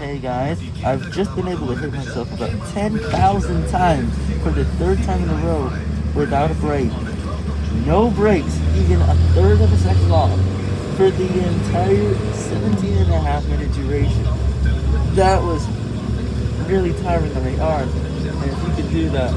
Hey guys, I've just been able to hit myself about 10,000 times for the third time in a row without a break. No breaks, even a third of a second off for the entire 17 and a half minute duration. That was really tiring on my arms, and if you could do that,